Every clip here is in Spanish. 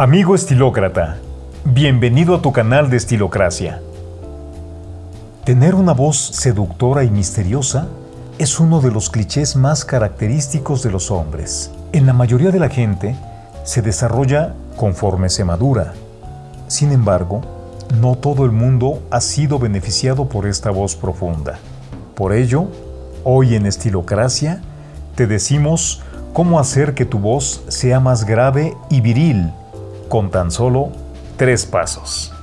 Amigo estilócrata, bienvenido a tu canal de Estilocracia. Tener una voz seductora y misteriosa es uno de los clichés más característicos de los hombres. En la mayoría de la gente se desarrolla conforme se madura. Sin embargo, no todo el mundo ha sido beneficiado por esta voz profunda. Por ello, hoy en Estilocracia te decimos cómo hacer que tu voz sea más grave y viril con tan solo tres pasos.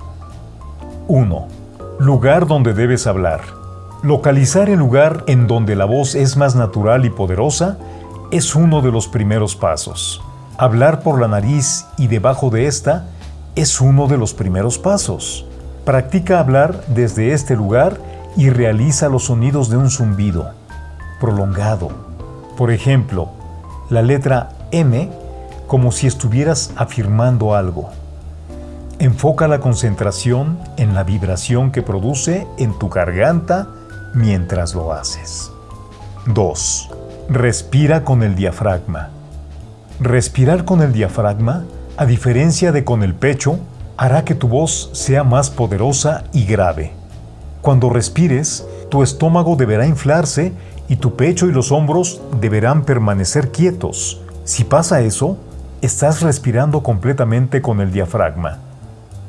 1. Lugar donde debes hablar. Localizar el lugar en donde la voz es más natural y poderosa es uno de los primeros pasos. Hablar por la nariz y debajo de esta es uno de los primeros pasos. Practica hablar desde este lugar y realiza los sonidos de un zumbido prolongado. Por ejemplo, la letra M como si estuvieras afirmando algo. Enfoca la concentración en la vibración que produce en tu garganta mientras lo haces. 2. Respira con el diafragma. Respirar con el diafragma, a diferencia de con el pecho, hará que tu voz sea más poderosa y grave. Cuando respires, tu estómago deberá inflarse y tu pecho y los hombros deberán permanecer quietos. Si pasa eso, Estás respirando completamente con el diafragma.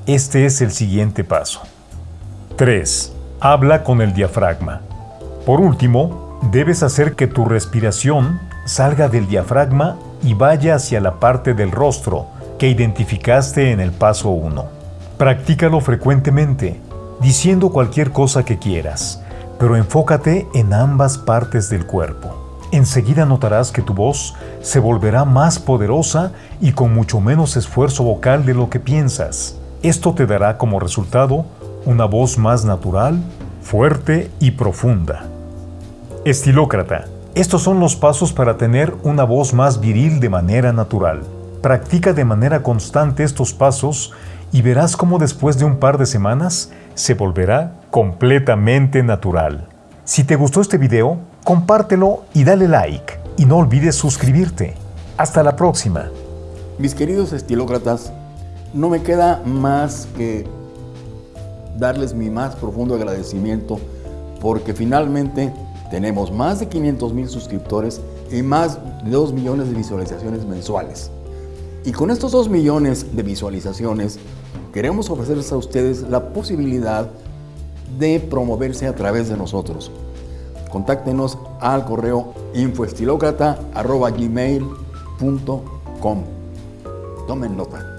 Este es el siguiente paso. 3. Habla con el diafragma. Por último, debes hacer que tu respiración salga del diafragma y vaya hacia la parte del rostro que identificaste en el paso 1. Practícalo frecuentemente, diciendo cualquier cosa que quieras, pero enfócate en ambas partes del cuerpo. Enseguida notarás que tu voz se volverá más poderosa y con mucho menos esfuerzo vocal de lo que piensas. Esto te dará como resultado una voz más natural, fuerte y profunda. Estilócrata. Estos son los pasos para tener una voz más viril de manera natural. Practica de manera constante estos pasos y verás cómo después de un par de semanas se volverá completamente natural. Si te gustó este video, compártelo y dale like. Y no olvides suscribirte. Hasta la próxima. Mis queridos estilócratas, no me queda más que darles mi más profundo agradecimiento porque finalmente tenemos más de 500 mil suscriptores y más de 2 millones de visualizaciones mensuales. Y con estos 2 millones de visualizaciones queremos ofrecerles a ustedes la posibilidad de promoverse a través de nosotros contáctenos al correo infoestilocrata.gmail.com. Tomen nota.